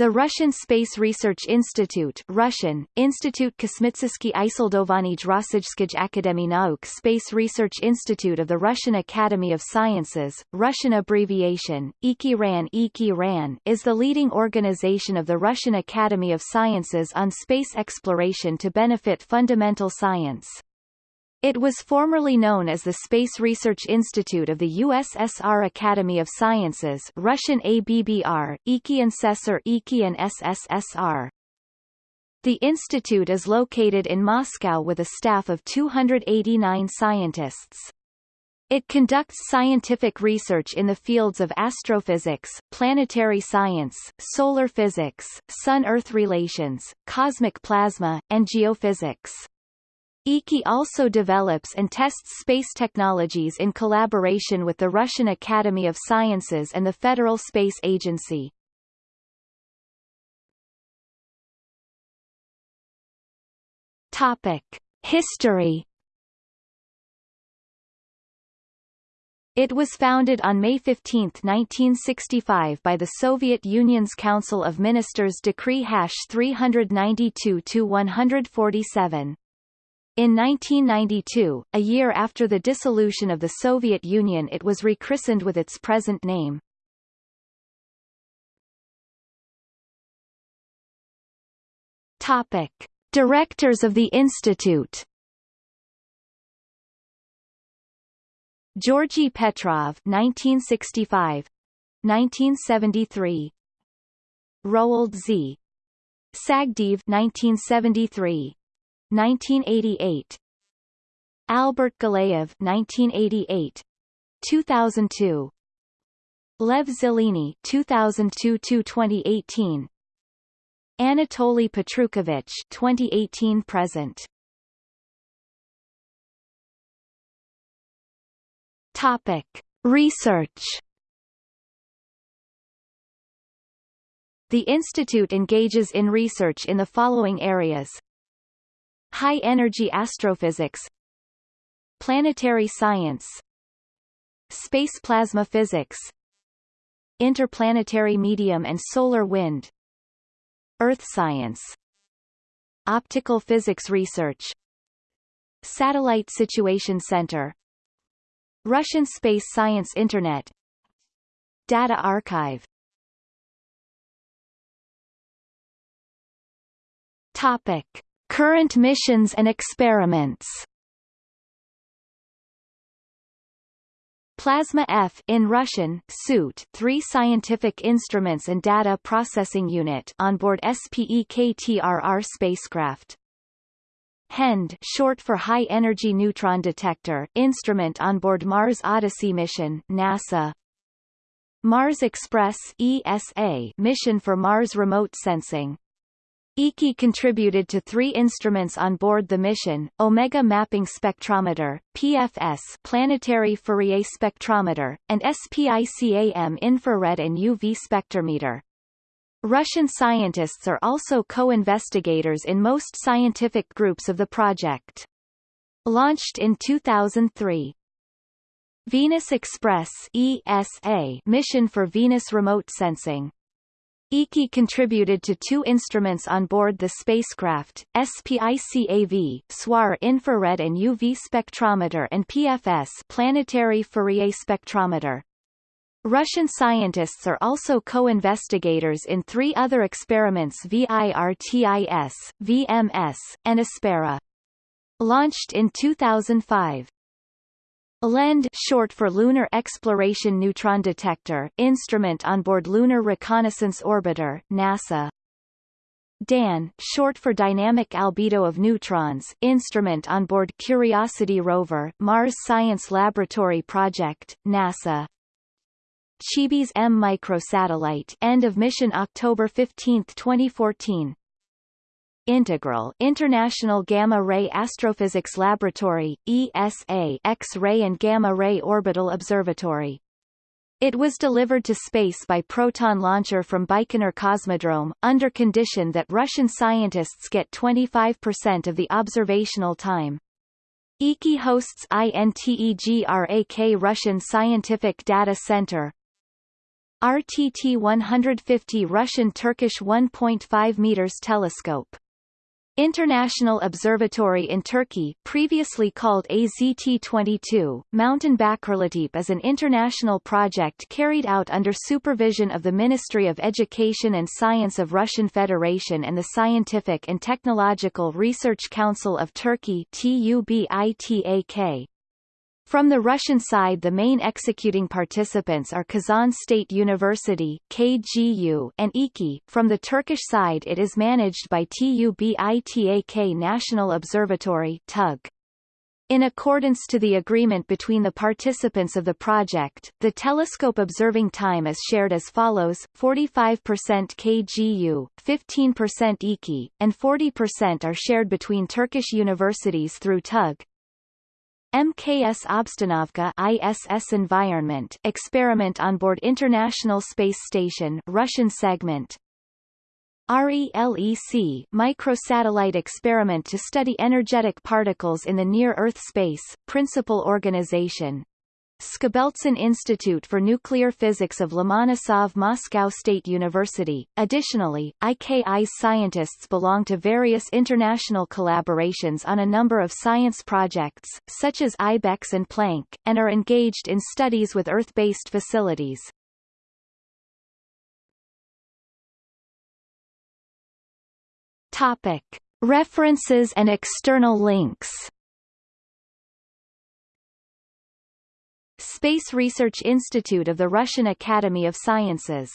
The Russian Space Research Institute Russian, Institut Kosmitsky Isildovanij Rossijskij Akademy Nauk Space Research Institute of the Russian Academy of Sciences, Russian abbreviation, IKI-RAN IKI-RAN is the leading organization of the Russian Academy of Sciences on space exploration to benefit fundamental science. It was formerly known as the Space Research Institute of the USSR Academy of Sciences Russian ABBR, Ikiansessor Ikian SSSR. The institute is located in Moscow with a staff of 289 scientists. It conducts scientific research in the fields of astrophysics, planetary science, solar physics, Sun-Earth relations, cosmic plasma, and geophysics. IKI also develops and tests space technologies in collaboration with the Russian Academy of Sciences and the Federal Space Agency. Topic: History It was founded on May 15, 1965 by the Soviet Union's Council of Ministers Decree Hash 392-147. In 1992, a year after the dissolution of the Soviet Union it was rechristened with its present name. Topic. Directors of the Institute Georgy Petrov 1965 1973 Roald Z Sagdeyev 1973 1988 Albert Galeev 1988 2002 Lev Zeleny 2002-2018 Anatoly Petrukovich 2018 present. Topic Research. The institute engages in research in the following areas High-energy astrophysics. Planetary science. Space plasma physics. Interplanetary medium and solar wind. Earth science. Optical physics research. Satellite Situation Center. Russian Space Science Internet. Data Archive. Topic Current missions and experiments Plasma F in Russian, SUIT, three scientific instruments and data processing unit on board Spektr-R spacecraft. HEND short for High Energy Neutron Detector instrument on board Mars Odyssey mission NASA. Mars Express ESA mission for Mars remote sensing. IKI contributed to three instruments on board the mission, Omega Mapping Spectrometer, PFS Planetary Fourier Spectrometer, and SPICAM Infrared and UV Spectrometer. Russian scientists are also co-investigators in most scientific groups of the project. Launched in 2003. Venus Express ESA mission for Venus remote sensing. IKI contributed to two instruments on board the spacecraft, SPICAV SOIR infrared and UV spectrometer and PFS planetary Fourier spectrometer. Russian scientists are also co-investigators in three other experiments VIRTIS, VMC, and Aspera. Launched in 2005. LEND short for Lunar Exploration Neutron Detector instrument on board Lunar Reconnaissance Orbiter NASA. DAN short for Dynamic Albedo of Neutrons instrument on board Curiosity rover Mars Science Laboratory Project, NASA. Chibis M microsatellite end of mission October 15, 2014 Integral International Gamma Ray Astrophysics Laboratory, ESA X-ray and Gamma Ray Orbital Observatory. It was delivered to space by Proton launcher from Baikonur Cosmodrome, under condition that Russian scientists get 25% of the observational time. IKI hosts INTEGRAL Russian Scientific Data Center, RTT-150 Russian-Turkish 1.5 meters telescope. International Observatory in Turkey previously called AZT-22, Mountain Bakirlitepe is an international project carried out under supervision of the Ministry of Education and Science of Russian Federation and the Scientific and Technological Research Council of Turkey TUBITAK. From the Russian side the main executing participants are Kazan State University KGU and IKI. From the Turkish side it is managed by TUBITAK National Observatory TUG. In accordance to the agreement between the participants of the project, the telescope observing time is shared as follows, 45% KGU, 15% IKI, and 40% are shared between Turkish universities through TUG. MKS Obstanovka ISS environment experiment on board International Space Station Russian segment. RELEC microsatellite experiment to study energetic particles in the near-Earth space, principal organization Skobeltsyn Institute for Nuclear Physics of Lomonosov Moscow State University. Additionally, IKI's scientists belong to various international collaborations on a number of science projects, such as IBEX and Planck, and are engaged in studies with Earth-based facilities. Topic. References and external links Space Research Institute of the Russian Academy of Sciences